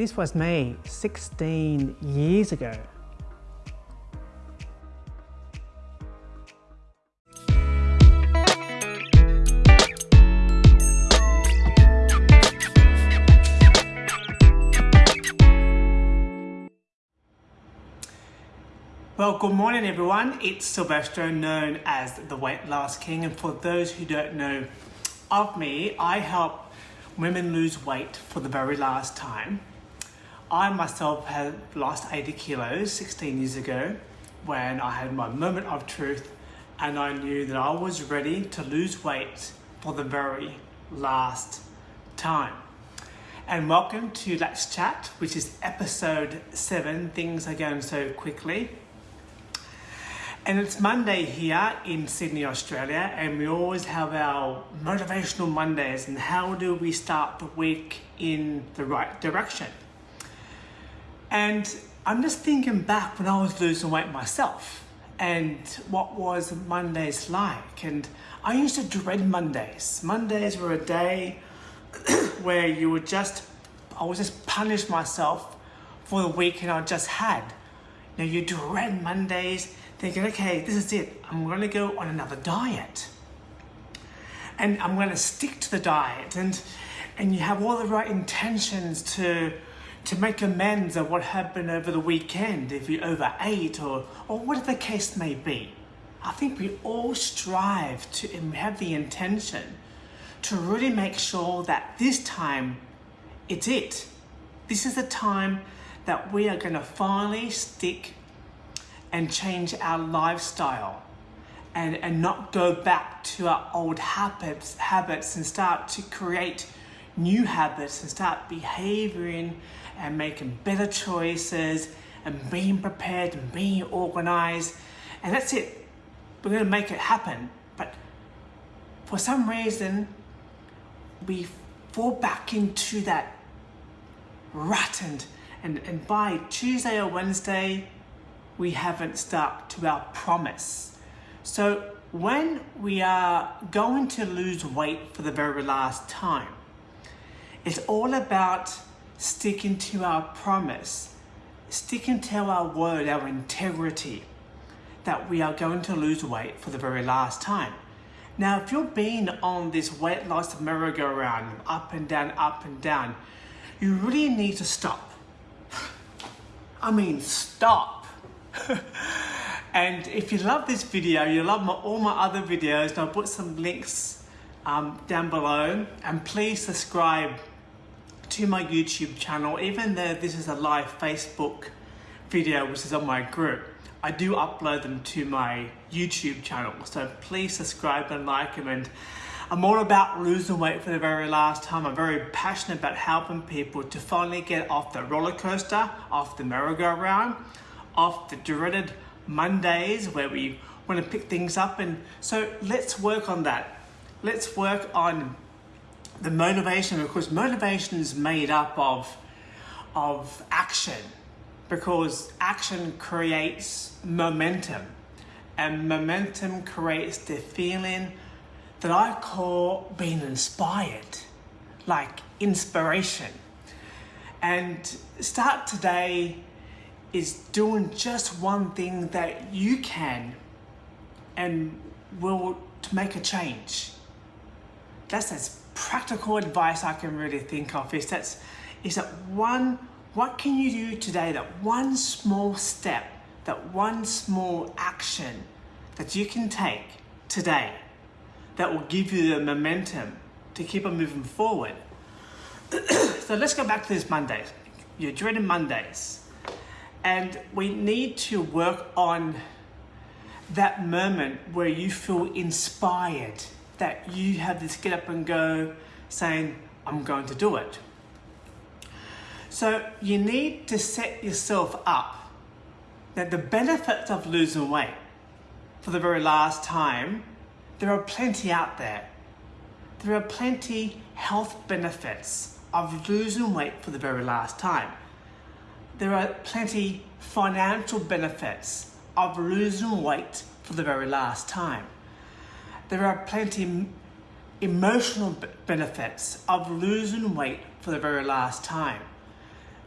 This was me 16 years ago. Well, good morning everyone. It's Silvestro, known as the Weight Loss King. And for those who don't know of me, I help women lose weight for the very last time. I myself have lost 80 kilos 16 years ago when I had my moment of truth and I knew that I was ready to lose weight for the very last time. And welcome to Let's Chat, which is episode seven. Things are going so quickly. And it's Monday here in Sydney, Australia, and we always have our motivational Mondays and how do we start the week in the right direction. And I'm just thinking back when I was losing weight myself and what was Mondays like. And I used to dread Mondays. Mondays were a day where you would just, I would just punish myself for the weekend I just had. Now you dread Mondays thinking, okay, this is it. I'm going to go on another diet. And I'm going to stick to the diet. And, and you have all the right intentions to, to make amends of what happened over the weekend if you overate or, or whatever the case may be. I think we all strive to have the intention to really make sure that this time it's it. This is the time that we are going to finally stick and change our lifestyle and, and not go back to our old habits, habits and start to create new habits and start behaving and making better choices and being prepared and being organized. And that's it. We're going to make it happen. But for some reason, we fall back into that rut and, and, and by Tuesday or Wednesday, we haven't stuck to our promise. So when we are going to lose weight for the very last time, it's all about sticking to our promise, sticking to our word, our integrity, that we are going to lose weight for the very last time. Now, if you're being on this weight loss merry-go-round, up and down, up and down, you really need to stop. I mean, stop and if you love this video, you love my, all my other videos, I'll put some links um, down below. And please subscribe to my YouTube channel, even though this is a live Facebook video, which is on my group. I do upload them to my YouTube channel. So please subscribe and like them. And I'm all about losing weight for the very last time. I'm very passionate about helping people to finally get off the roller coaster, off the merry-go-round, off the dreaded Mondays where we want to pick things up. And so let's work on that. Let's work on the motivation because motivation is made up of, of action because action creates momentum and momentum creates the feeling that I call being inspired, like inspiration. And start today is doing just one thing that you can and will to make a change. That's as practical advice I can really think of is that's is that one what can you do today that one small step that one small action that you can take today that will give you the momentum to keep on moving forward? So let's go back to this Mondays. You're dreading Mondays. And we need to work on that moment where you feel inspired, that you have this get up and go saying, I'm going to do it. So you need to set yourself up that the benefits of losing weight for the very last time, there are plenty out there. There are plenty health benefits of losing weight for the very last time there are plenty financial benefits of losing weight for the very last time. There are plenty emotional benefits of losing weight for the very last time.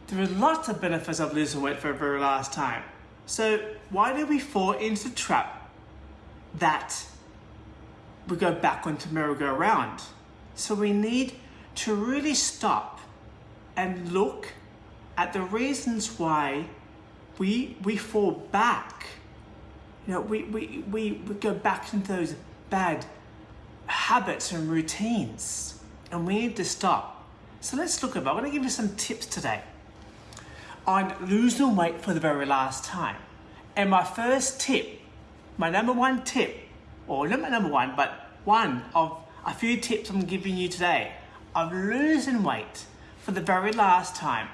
there are lots of benefits of losing weight for the very last time. So why do we fall into the trap that we go back onto merry-go-round? So we need to really stop and look at the reasons why we we fall back. You know, we, we, we, we go back into those bad habits and routines and we need to stop. So let's look at. I'm to give you some tips today on losing weight for the very last time. And my first tip, my number one tip, or not my number one, but one of a few tips I'm giving you today of losing weight for the very last time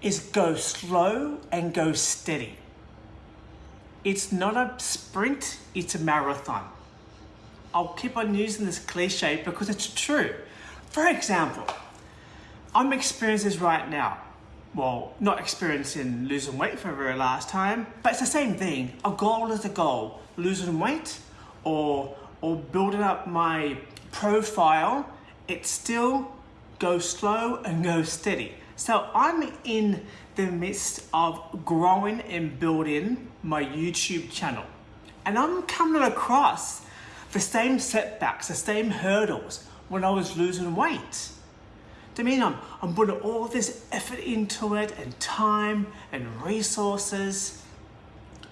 is go slow and go steady. It's not a sprint, it's a marathon. I'll keep on using this cliche because it's true. For example, I'm experiencing this right now. Well, not experiencing losing weight for the very last time, but it's the same thing. A goal is a goal. Losing weight or, or building up my profile, it still goes slow and goes steady. So I'm in the midst of growing and building my YouTube channel. And I'm coming across the same setbacks, the same hurdles when I was losing weight. I mean, I'm, I'm putting all this effort into it and time and resources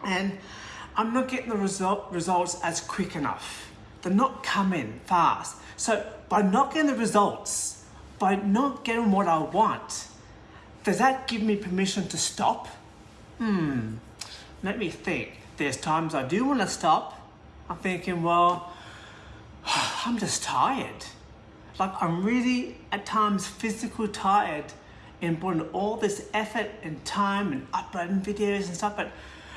and I'm not getting the result, results as quick enough. They're not coming fast. So by not getting the results, by not getting what I want, does that give me permission to stop? Hmm, let me think. There's times I do want to stop. I'm thinking, well, I'm just tired. Like I'm really at times physically tired and putting all this effort and time and uploading videos and stuff. But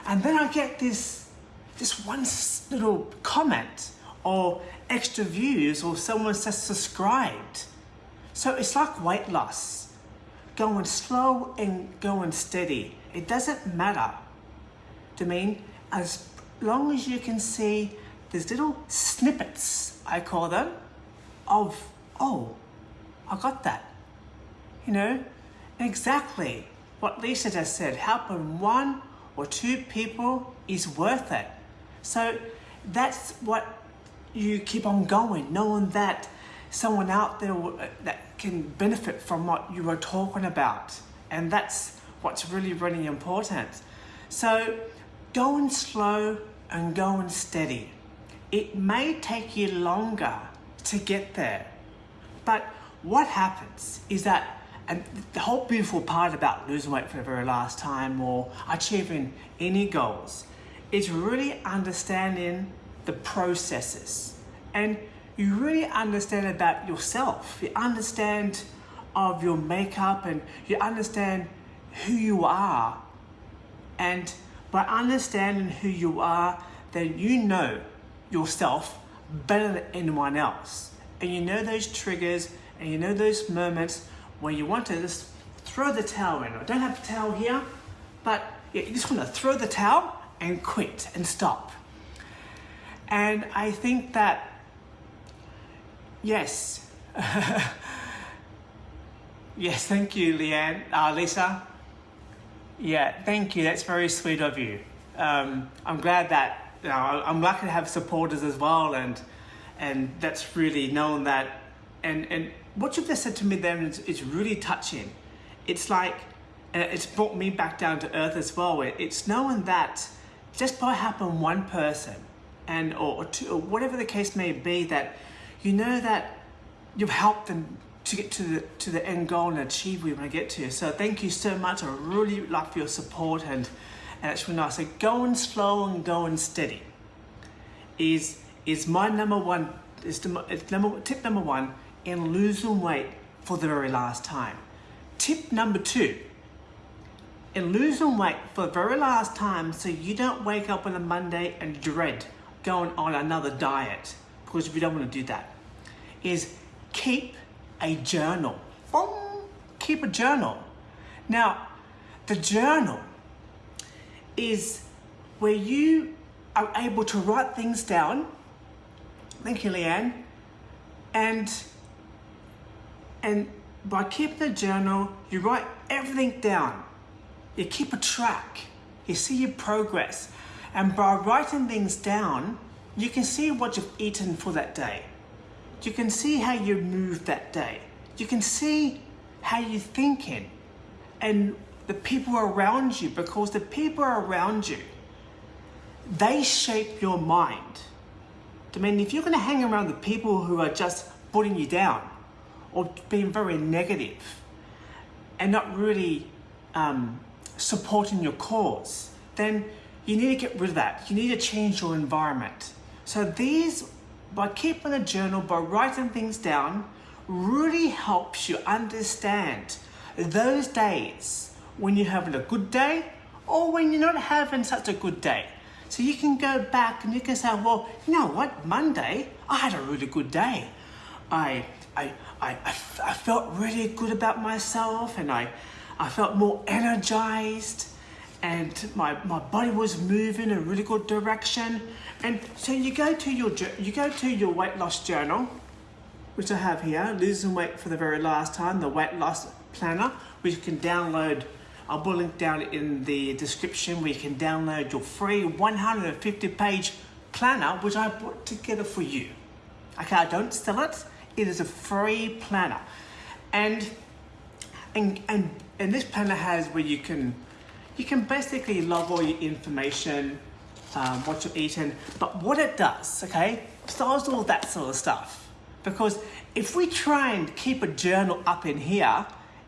and then I get this this one little comment or extra views or someone says subscribed. So it's like weight loss going slow and going steady. It doesn't matter to me as long as you can see these little snippets, I call them, of, oh, I got that. You know, exactly what Lisa just said, helping one or two people is worth it. So that's what you keep on going, knowing that someone out there uh, that can benefit from what you were talking about. And that's what's really, really important. So going slow and going steady. It may take you longer to get there. But what happens is that, and the whole beautiful part about losing weight for the very last time or achieving any goals is really understanding the processes. And you really understand about yourself. You understand of your makeup and you understand who you are. And by understanding who you are, then you know yourself better than anyone else. And you know those triggers and you know those moments where you want to just throw the towel in. I don't have the towel here, but you just want to throw the towel and quit and stop. And I think that Yes. yes, thank you, Leanne. Uh, Lisa. Yeah, thank you. That's very sweet of you. Um, I'm glad that you know, I'm lucky to have supporters as well, and and that's really known that. And and what you've just said to me then is, is really touching. It's like, uh, it's brought me back down to earth as well. It's knowing that just by having one person, and or, or, two, or whatever the case may be, that you know that you've helped them to get to the to the end goal and achieve where want to get to. So thank you so much. I really for your support and and it's really nice. So going slow and going steady is is my number one is the number tip number one in losing weight for the very last time. Tip number two in losing weight for the very last time so you don't wake up on a Monday and dread going on another diet because we don't want to do that is keep a journal. Keep a journal. Now, the journal is where you are able to write things down. Thank you, Leanne. And and by keeping a journal, you write everything down. You keep a track. You see your progress. And by writing things down, you can see what you've eaten for that day. You can see how you moved that day. You can see how you're thinking and the people around you because the people around you, they shape your mind. I mean, if you're going to hang around the people who are just putting you down or being very negative and not really um, supporting your cause, then you need to get rid of that. You need to change your environment. So these, by keeping a journal, by writing things down, really helps you understand those days when you're having a good day or when you're not having such a good day. So you can go back and you can say, well, you know what, Monday, I had a really good day. I, I, I, I, felt really good about myself and I, I felt more energized and my, my body was moving in a really good direction. And so you go to your, you go to your weight loss journal, which I have here, losing weight for the very last time, the weight loss planner, which you can download I'll put a link down in the description where you can download your free 150 page planner, which I put together for you. Okay, I don't sell it. It is a free planner. And, and, and, and this planner has where you can, you can basically log all your information, um, what you're eating, but what it does, okay, stars all that sort of stuff. Because if we try and keep a journal up in here,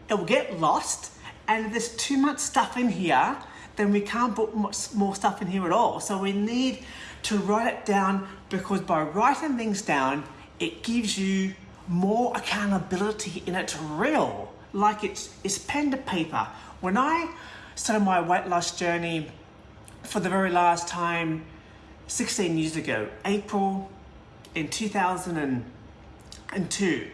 it will get lost and there's too much stuff in here, then we can't put much more stuff in here at all. So we need to write it down because by writing things down, it gives you more accountability in it's real, like it's, it's pen to paper. When I started my weight loss journey for the very last time 16 years ago, April in 2002,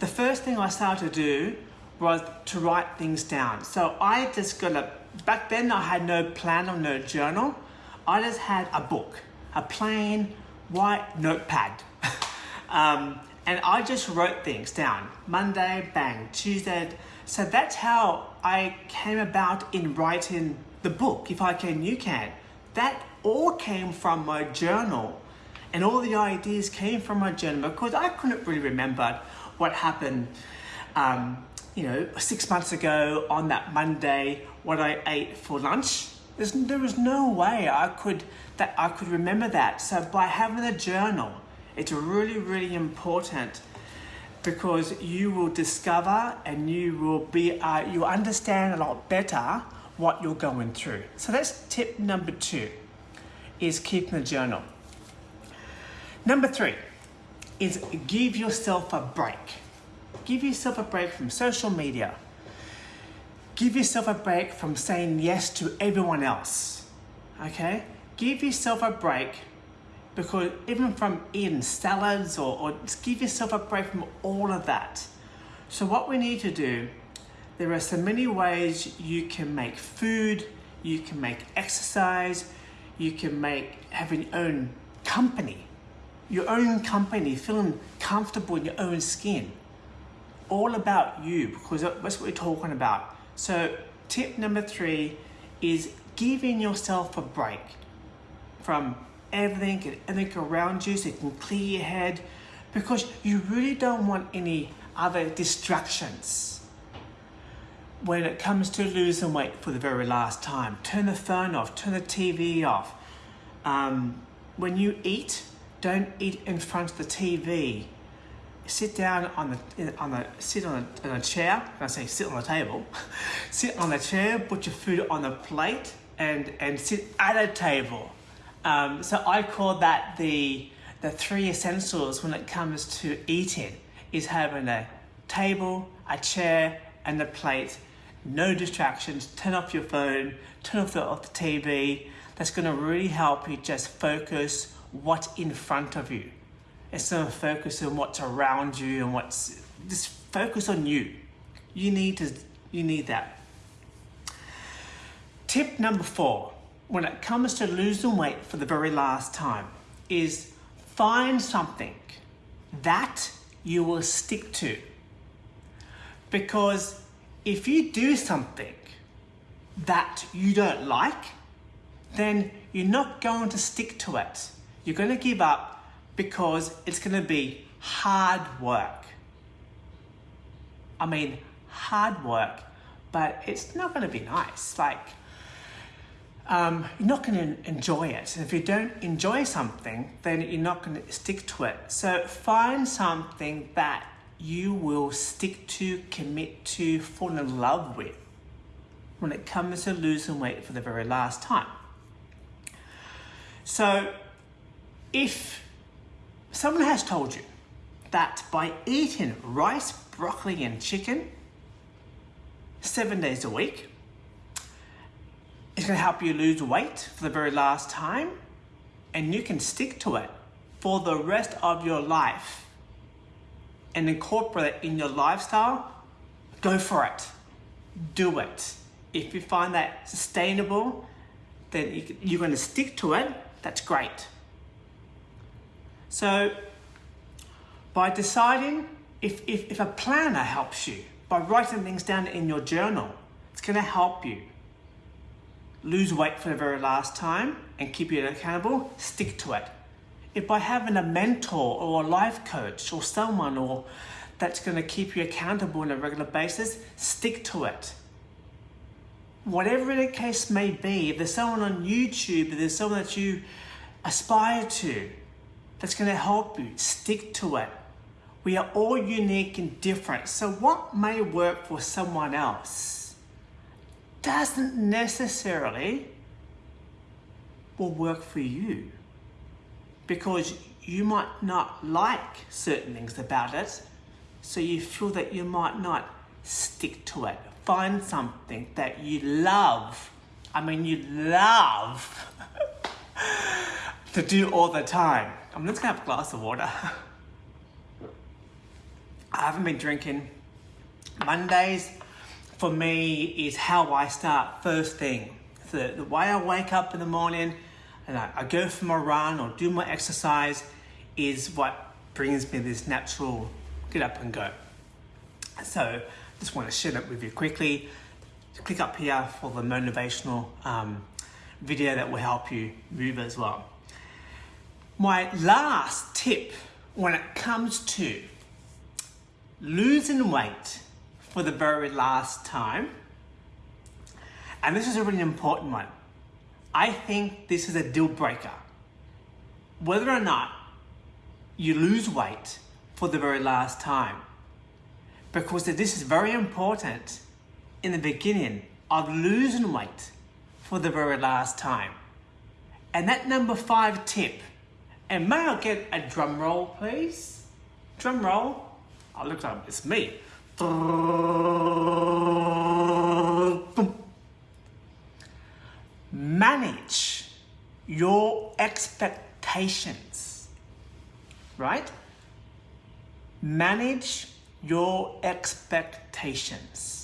the first thing I started to do was to write things down. So I just got a, back then I had no plan or no journal. I just had a book, a plain white notepad. um, and I just wrote things down. Monday, bang, Tuesday. So that's how I came about in writing the book, If I Can, You Can. That all came from my journal. And all the ideas came from my journal because I couldn't really remember what happened um, you know, six months ago on that Monday, what I ate for lunch. There's, there was no way I could that I could remember that. So by having a journal, it's really, really important because you will discover and you will be uh, you understand a lot better what you're going through. So that's tip number two, is keeping a journal. Number three is give yourself a break. Give yourself a break from social media. Give yourself a break from saying yes to everyone else. Okay? Give yourself a break because even from eating salads or, or just give yourself a break from all of that. So what we need to do, there are so many ways you can make food, you can make exercise, you can make having your own company, your own company, feeling comfortable in your own skin all about you because that's what we're talking about. So tip number three is giving yourself a break from everything and everything around you so you can clear your head because you really don't want any other distractions when it comes to losing weight for the very last time. Turn the phone off, turn the TV off. Um, when you eat, don't eat in front of the TV sit down on the on the sit on a, on a chair. I say sit on the table. sit on the chair. Put your food on the plate and and sit at a table. Um, so I call that the the three essentials when it comes to eating is having a table, a chair, and a plate. No distractions. Turn off your phone. Turn off the, off the TV. That's going to really help you just focus what's in front of you instead of focus on what's around you and what's just focus on you. You need to you need that. Tip number four, when it comes to losing weight for the very last time, is find something that you will stick to. Because if you do something that you don't like, then you're not going to stick to it. You're going to give up because it's going to be hard work. I mean, hard work, but it's not going to be nice. Like, um, you're not going to enjoy it. And if you don't enjoy something, then you're not going to stick to it. So find something that you will stick to, commit to, fall in love with when it comes to losing weight for the very last time. So if someone has told you that by eating rice, broccoli, and chicken seven days a week, it's going to help you lose weight for the very last time and you can stick to it for the rest of your life and incorporate it in your lifestyle, go for it. Do it. If you find that sustainable, then you're going to stick to it. That's great. So, by deciding if, if, if a planner helps you, by writing things down in your journal, it's going to help you lose weight for the very last time and keep you accountable, stick to it. If by having a mentor or a life coach or someone or that's going to keep you accountable on a regular basis, stick to it. Whatever the case may be, if there's someone on YouTube, if there's someone that you aspire to that's going to help you, stick to it. We are all unique and different. So what may work for someone else doesn't necessarily will work for you because you might not like certain things about it so you feel that you might not stick to it find something that you love i mean you love to do all the time i'm just gonna have a glass of water i haven't been drinking mondays for me is how I start first thing. The, the way I wake up in the morning and I, I go for my run or do my exercise is what brings me this natural get up and go. So just want to share that with you quickly. Click up here for the motivational um, video that will help you move as well. My last tip when it comes to losing weight for the very last time. And this is a really important one. I think this is a deal breaker. Whether or not you lose weight for the very last time. Because this is very important in the beginning of losing weight for the very last time. And that number five tip, and may I get a drum roll, please? Drum roll. Oh, look like it's me. Manage your expectations, right? Manage your expectations.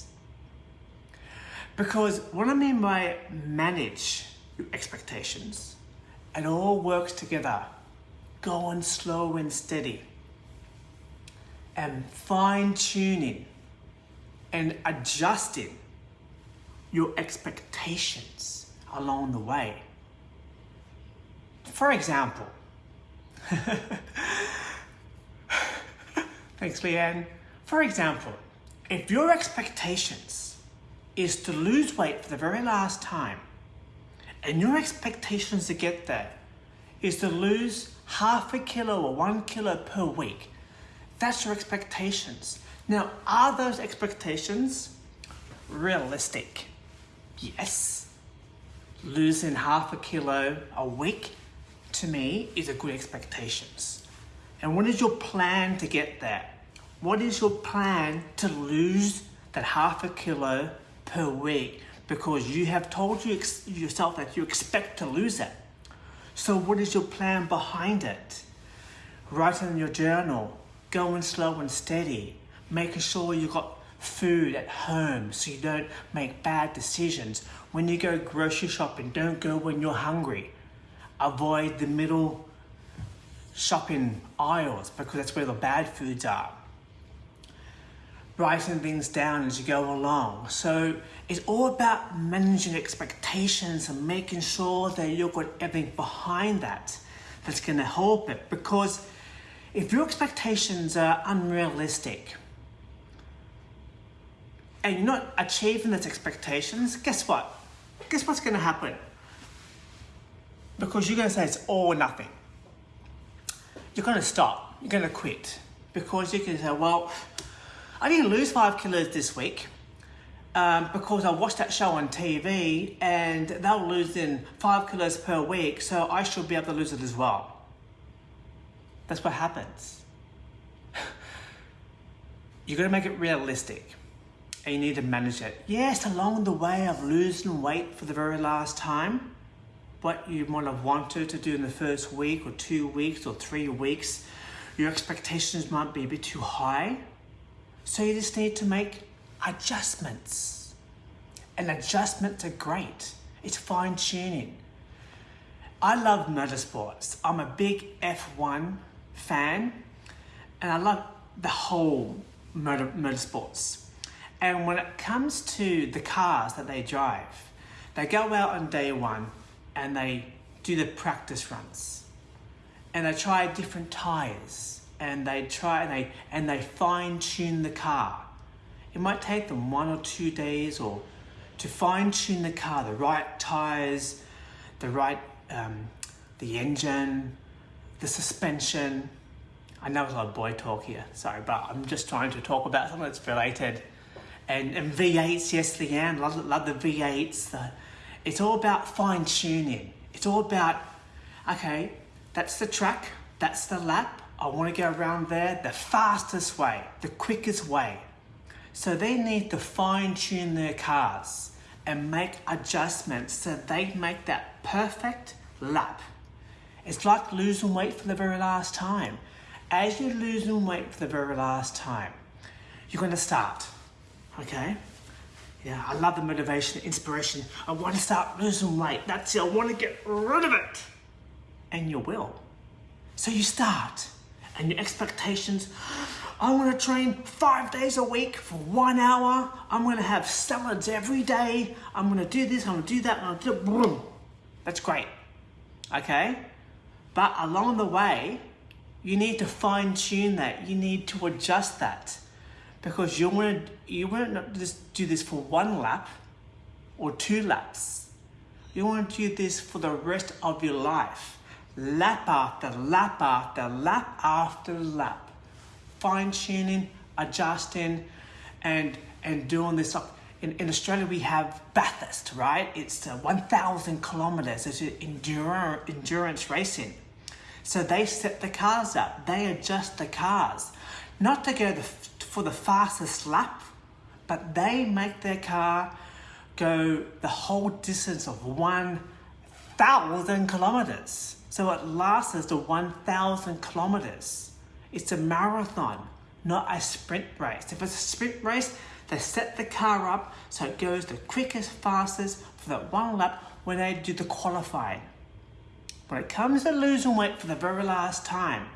Because what I mean by manage your expectations, it all works together. Going slow and steady and fine tuning and adjusting your expectations along the way. For example, thanks Leanne. For example, if your expectations is to lose weight for the very last time, and your expectations to get there is to lose half a kilo or one kilo per week, that's your expectations. Now, are those expectations realistic? Yes. Losing half a kilo a week to me is a good expectations. And what is your plan to get there? What is your plan to lose that half a kilo per week? Because you have told you yourself that you expect to lose it. So what is your plan behind it? Write it in your journal going slow and steady, making sure you got food at home so you don't make bad decisions. When you go grocery shopping, don't go when you're hungry. Avoid the middle shopping aisles because that's where the bad foods are. Writing things down as you go along. So it's all about managing expectations and making sure that you've got everything behind that that's going to help it. Because if your expectations are unrealistic and you're not achieving those expectations, guess what? Guess what's going to happen? Because you're going to say it's all or nothing. You're going to stop. You're going to quit. Because you can say, well, I didn't lose five kilos this week um, because I watched that show on TV and they were losing five kilos per week, so I should be able to lose it as well. That's what happens. you got to make it realistic and you need to manage it. Yes, along the way of losing weight for the very last time, what you might have wanted to do in the first week or two weeks or three weeks, your expectations might be a bit too high. So you just need to make adjustments. And adjustments are great. It's fine tuning. I love motorsports. I'm a big F1 fan and I love the whole motor, motorsports. And when it comes to the cars that they drive, they go out on day one and they do the practice runs and they try different tires and they try and they and they fine tune the car it might take them one or two days or to fine tune the car, the right tires, the right, um, the engine, the suspension. I know it's a lot of boy talk here, sorry, but I'm just trying to talk about something that's related. And, and V8s, yes, Leanne, love, love the V8s. The, it's all about fine tuning. It's all about, okay, that's the track, that's the lap. I want to go around there the fastest way, the quickest way. So they need to fine tune their cars and make adjustments so they make that perfect lap. It's like losing weight for the very last time. As you're losing weight for the very last time, you're going to start, okay? Yeah, I love the motivation, the inspiration. I want to start losing weight. That's it. I want to get rid of it. And you will. So you start, and your expectations I'm gonna train five days a week for one hour. I'm gonna have salads every day. I'm gonna do this, I'm gonna do that, I'm gonna do. That's great, okay? But along the way, you need to fine tune that. You need to adjust that because you want to you want to just do this for one lap or two laps. You want to do this for the rest of your life, lap after lap after lap after lap fine tuning, adjusting, and and doing this. In, in Australia, we have Bathurst, right? It's uh, 1,000 kilometers. It's endurance, endurance racing. So they set the cars up. They adjust the cars, not to go the, for the fastest lap, but they make their car go the whole distance of 1,000 kilometers. So it lasts the 1,000 kilometers. It's a marathon, not a sprint race. If it's a sprint race, they set the car up so it goes the quickest, fastest for that one lap when they do the qualifying. When it comes to losing weight for the very last time,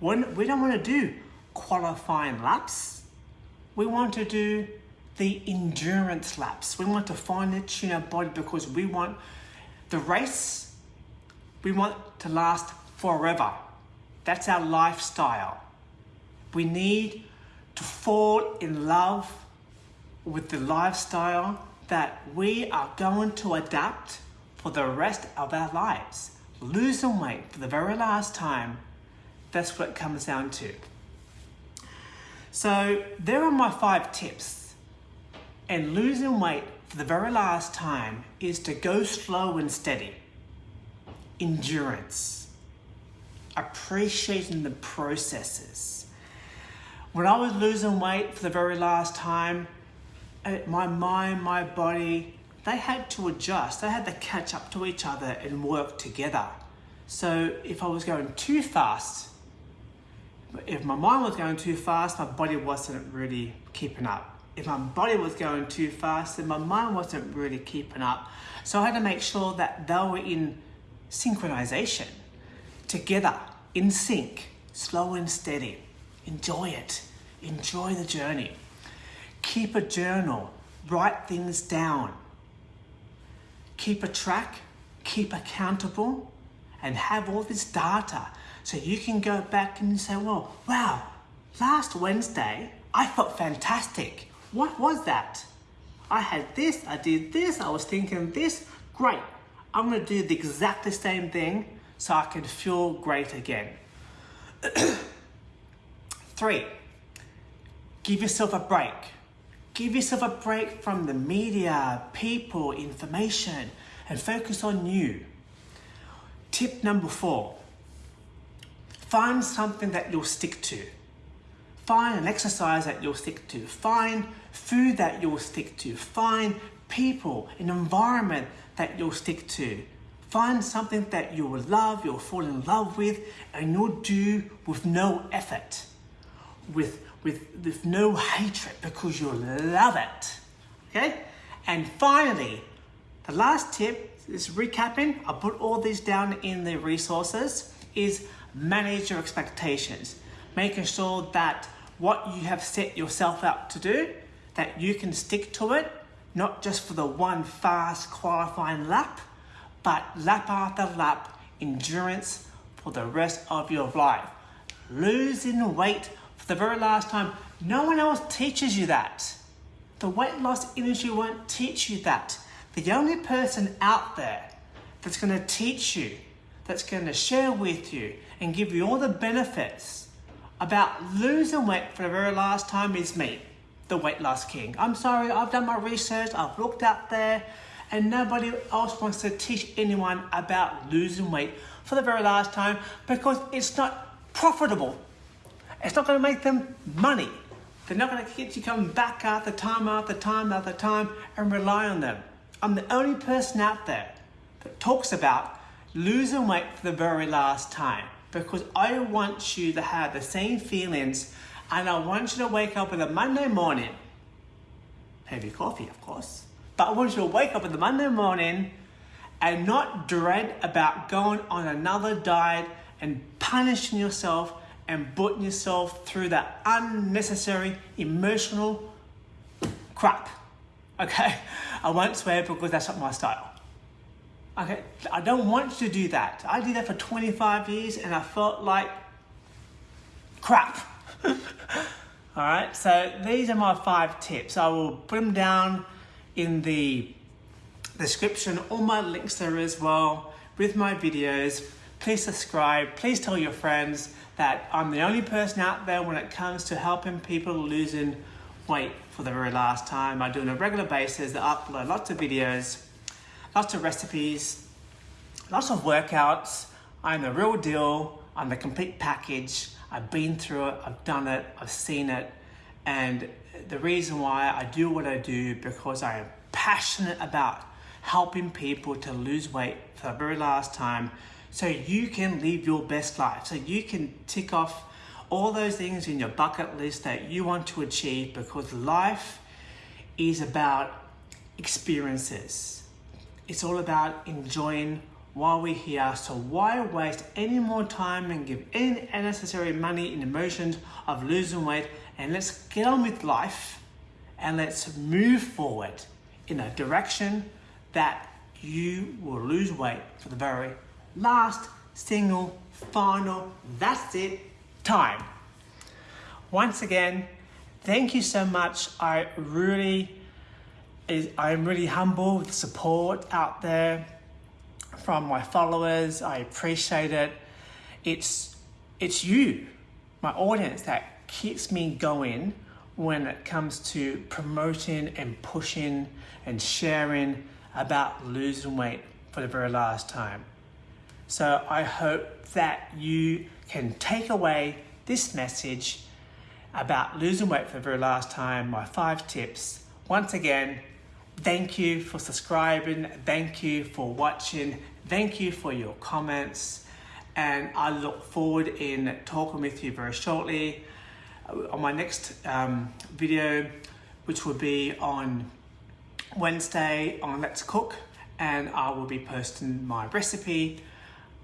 when we don't want to do qualifying laps, we want to do the endurance laps. We want to fine tune our body because we want the race, we want to last forever. That's our lifestyle. We need to fall in love with the lifestyle that we are going to adapt for the rest of our lives. Losing weight for the very last time, that's what it comes down to. So, there are my five tips. And losing weight for the very last time is to go slow and steady. Endurance appreciating the processes. When I was losing weight for the very last time, uh, my mind, my body, they had to adjust. They had to catch up to each other and work together. So if I was going too fast, if my mind was going too fast, my body wasn't really keeping up. If my body was going too fast, then my mind wasn't really keeping up. So I had to make sure that they were in synchronization together, in sync, slow and steady. Enjoy it. Enjoy the journey. keep a journal, write things down. Keep a track, keep accountable, and have all this data so you can go back and say, well, wow, last Wednesday I felt fantastic. What was that? I had this, I did this, I was thinking this. Great. I'm going to do the exactly same thing so I can feel great again. Three, give yourself a break. Give yourself a break from the media, people, information, and focus on you. Tip number four, find something that you'll stick to. Find an exercise that you'll stick to. Find food that you'll stick to. Find people, an environment that you'll stick to. Find something that you will love, you'll fall in love with, and you'll do with no effort, with, with, with no hatred because you'll love it. Okay? And finally, the last tip is recapping. I put all these down in the resources is manage your expectations. Making sure that what you have set yourself up to do, that you can stick to it, not just for the one fast qualifying lap, but lap after lap endurance for the rest of your life. Losing weight for the very last time, no one else teaches you that. The weight loss industry won't teach you that. The only person out there that's going to teach you, that's going to share with you and give you all the benefits about losing weight for the very last time is me, the weight loss king. I'm sorry, I've done my research, I've looked out there, and nobody else wants to teach anyone about losing weight for the very last time because it's not profitable. It's not going to make them money. They're not going to get you coming back after time after time after time and rely on them. I'm the only person out there that talks about losing weight for the very last time because I want you to have the same feelings and I want you to wake up on a Monday morning, have your coffee of course, but I want you to wake up on the Monday morning and not dread about going on another diet and punishing yourself and putting yourself through that unnecessary emotional crap. Okay? I won't swear because that's not my style. Okay, I don't want you to do that. I did that for 25 years and I felt like crap. All right, so these are my five tips. I will put them down in the description, all my links there as well with my videos. Please subscribe, please tell your friends that I'm the only person out there when it comes to helping people losing weight for the very last time. I do on a regular basis, I upload lots of videos lots of recipes, lots of workouts. I'm the real deal. I'm the complete package. I've been through it, I've done it, I've seen it. And the reason why I do what I do because I am passionate about helping people to lose weight for the very last time so you can live your best life. So you can tick off all those things in your bucket list that you want to achieve because life is about experiences. It's all about enjoying while we're here. So why waste any more time and give any unnecessary money and emotions of losing weight? And let's get on with life and let's move forward in a direction that you will lose weight for the very last single final that's it time. Once again thank you so much. I really I'm really humble with the support out there from my followers. I appreciate it. It's it's you, my audience, that keeps me going when it comes to promoting and pushing and sharing about losing weight for the very last time. So I hope that you can take away this message about losing weight for the very last time, my five tips. Once again, Thank you for subscribing. Thank you for watching. Thank you for your comments. And I look forward in talking with you very shortly uh, on my next um, video, which will be on Wednesday on Let's Cook. And I will be posting my recipe,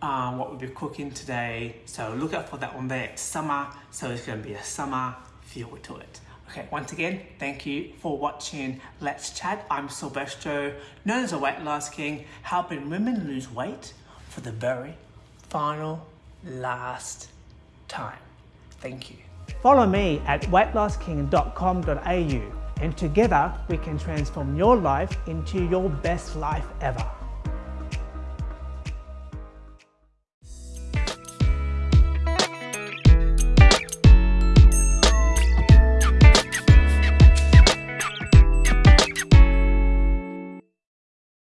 um, what we'll be cooking today. So look out for that one there. It's summer, so it's gonna be a summer feel to it. Okay, once again, thank you for watching Let's Chat. I'm Silvestro, known as the Weight Loss King, helping women lose weight for the very final, last time. Thank you. Follow me at weightlossking.com.au and together we can transform your life into your best life ever.